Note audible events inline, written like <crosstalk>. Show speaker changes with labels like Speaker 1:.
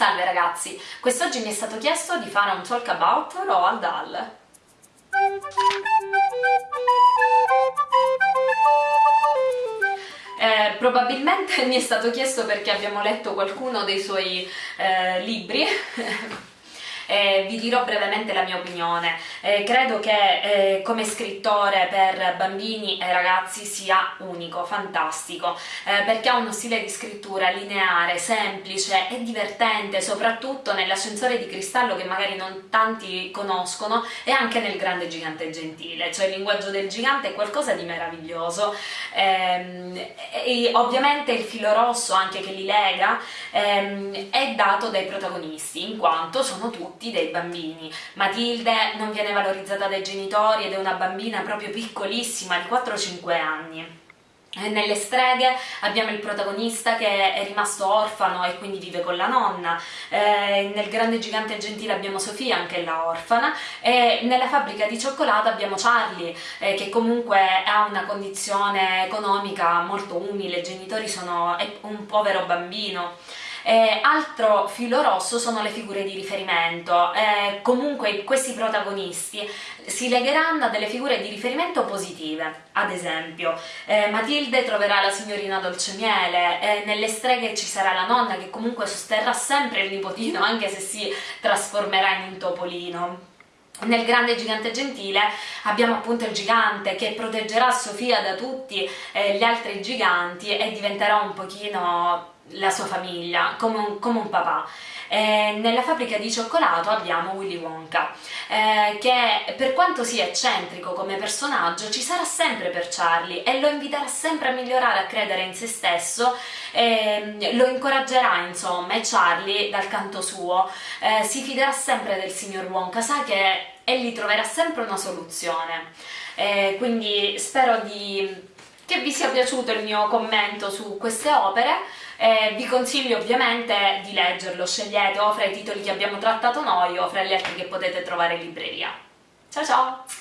Speaker 1: Salve ragazzi, quest'oggi mi è stato chiesto di fare un talk about Roald Dahl. Eh, probabilmente <laughs> mi è stato chiesto perché abbiamo letto qualcuno dei suoi eh, libri <laughs> eh, vi dirò brevemente la mia opinione. Eh, credo che eh, come scrittore per bambini e ragazzi sia unico, fantastico, eh, perché ha uno stile di scrittura lineare, semplice e divertente, soprattutto nell'ascensore di cristallo che magari non tanti conoscono e anche nel grande gigante gentile, cioè il linguaggio del gigante è qualcosa di meraviglioso. Ehm, e ovviamente il filo rosso anche che li lega ehm, è dato dai protagonisti, in quanto sono tutti tutti dei bambini. Matilde non viene valorizzata dai genitori ed è una bambina proprio piccolissima, di 4-5 anni. Nelle streghe abbiamo il protagonista che è rimasto orfano e quindi vive con la nonna, eh, nel grande gigante gentile abbiamo Sofia, anche la orfana, e nella fabbrica di cioccolato abbiamo Charlie, eh, che comunque ha una condizione economica molto umile, i genitori sono un povero bambino. Eh, altro filo rosso sono le figure di riferimento, eh, comunque questi protagonisti si legheranno a delle figure di riferimento positive, ad esempio eh, Matilde troverà la signorina Dolcemiele, eh, nelle streghe ci sarà la nonna che comunque sosterrà sempre il nipotino anche se si trasformerà in un topolino. Nel grande gigante gentile abbiamo appunto il gigante che proteggerà Sofia da tutti eh, gli altri giganti e diventerà un pochino la sua famiglia, come un, come un papà. Eh, nella fabbrica di cioccolato abbiamo Willy Wonka, eh, che per quanto sia eccentrico come personaggio ci sarà sempre per Charlie e lo inviterà sempre a migliorare, a credere in se stesso, eh, lo incoraggerà insomma e Charlie dal canto suo eh, si fiderà sempre del signor Wonka, sa che egli troverà sempre una soluzione. Eh, quindi spero di che vi sia piaciuto il mio commento su queste opere, eh, vi consiglio ovviamente di leggerlo, scegliete o fra i titoli che abbiamo trattato noi o fra gli altri che potete trovare in libreria. Ciao ciao!